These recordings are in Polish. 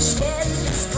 Stellen ist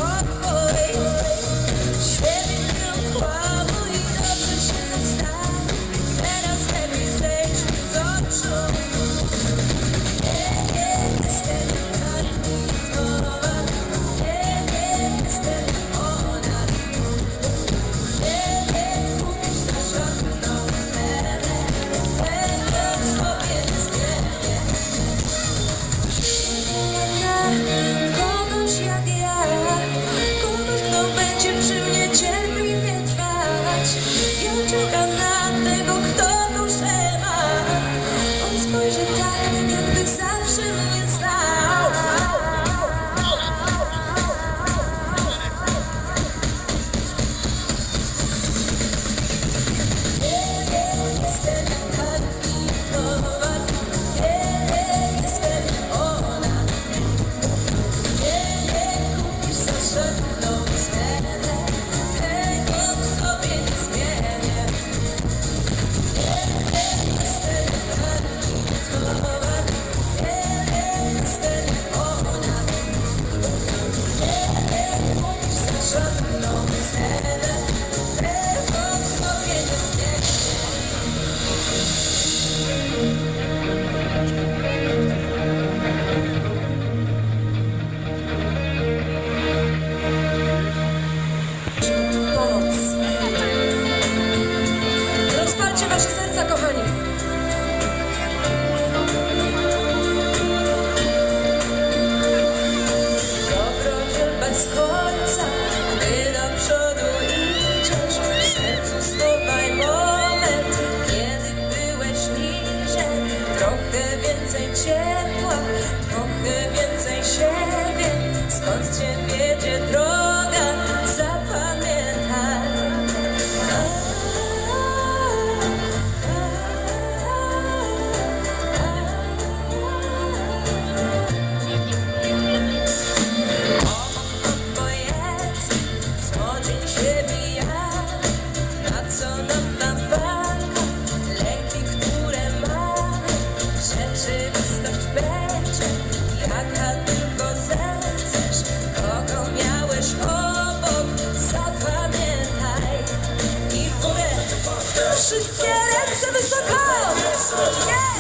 wszystkie ręce wysoko, yeah!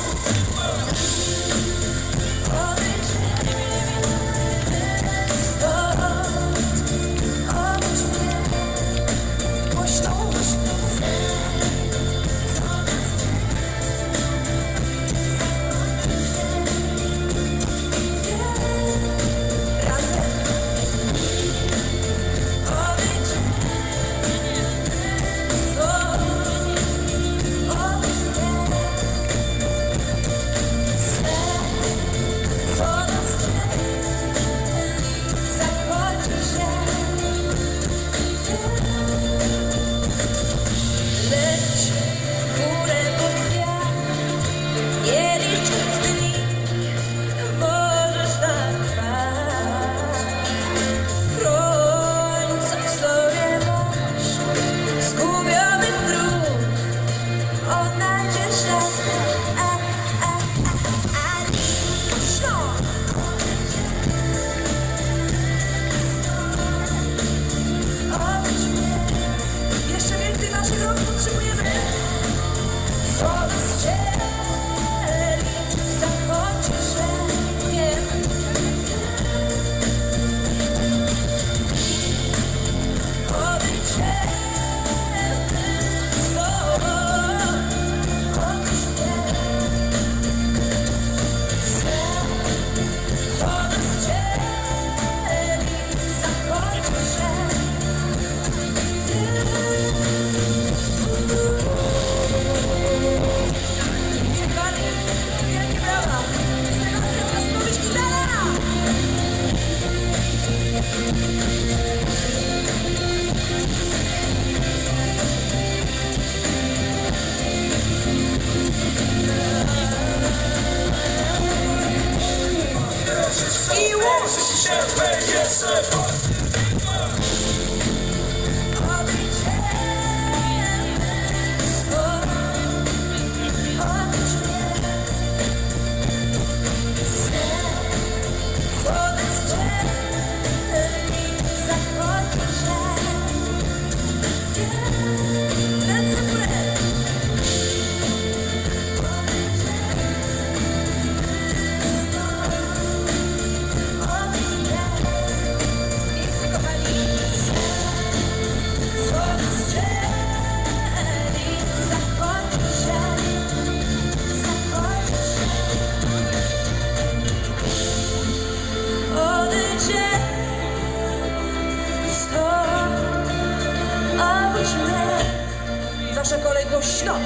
Cicho!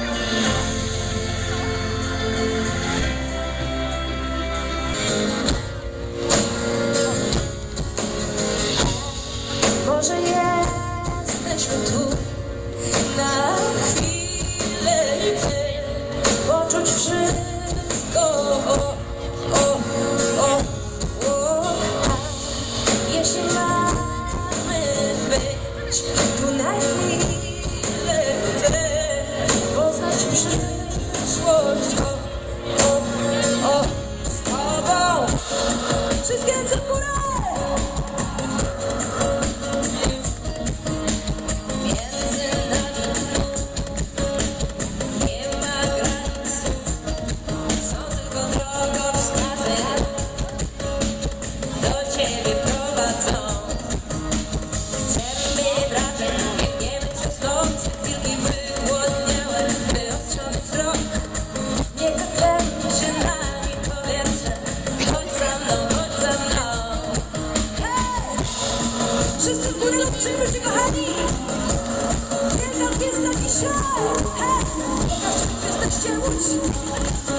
Może jesteśmy tu na chwilę chcę poczuć wszystko o, o, o, o. A jeśli masz Sakura. Przyjdźcie kochani! Wielka gwiazda dzisiaj! Hej! Pokażcie, jesteście łódź!